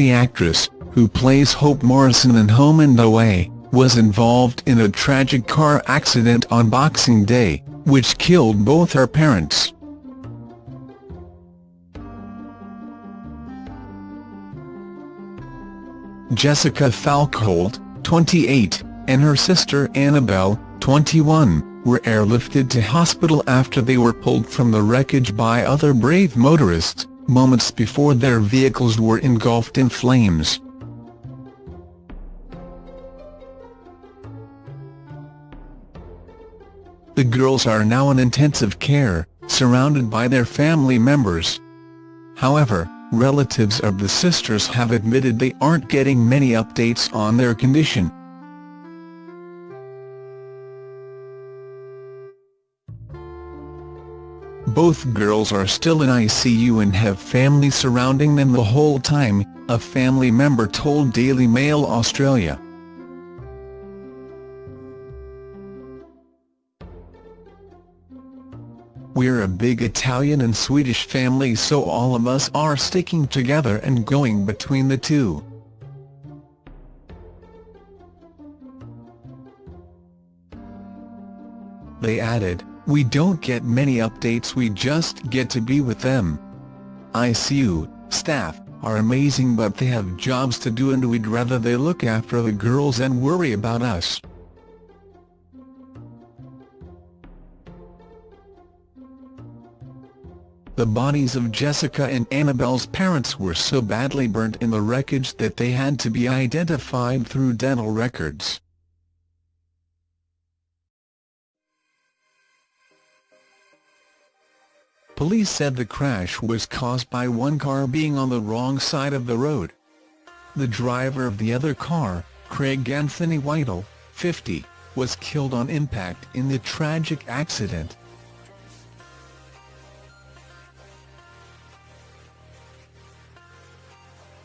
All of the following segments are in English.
The actress, who plays Hope Morrison in Home and Away, was involved in a tragic car accident on Boxing Day, which killed both her parents. Jessica Falkholt, 28, and her sister Annabelle, 21, were airlifted to hospital after they were pulled from the wreckage by other brave motorists, moments before their vehicles were engulfed in flames. The girls are now in intensive care, surrounded by their family members. However, relatives of the sisters have admitted they aren't getting many updates on their condition. Both girls are still in ICU and have family surrounding them the whole time, a family member told Daily Mail Australia. We're a big Italian and Swedish family so all of us are sticking together and going between the two. They added, we don't get many updates we just get to be with them. ICU, staff, are amazing but they have jobs to do and we'd rather they look after the girls and worry about us. The bodies of Jessica and Annabelle's parents were so badly burnt in the wreckage that they had to be identified through dental records. Police said the crash was caused by one car being on the wrong side of the road. The driver of the other car, Craig Anthony Whittle, 50, was killed on impact in the tragic accident.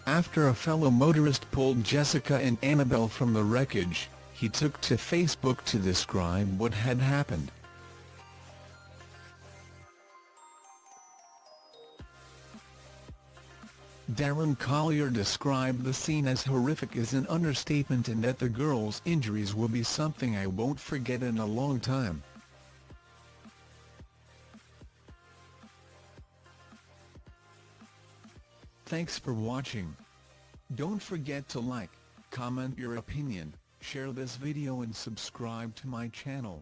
After a fellow motorist pulled Jessica and Annabelle from the wreckage, he took to Facebook to describe what had happened. Darren Collier described the scene as horrific as an understatement and that the girls' injuries will be something I won't forget in a long time. Thanks for watching. Don't forget to like, comment your opinion, share this video and subscribe to my channel.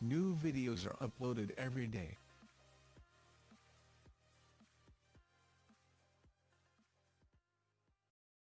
New videos are uploaded every day.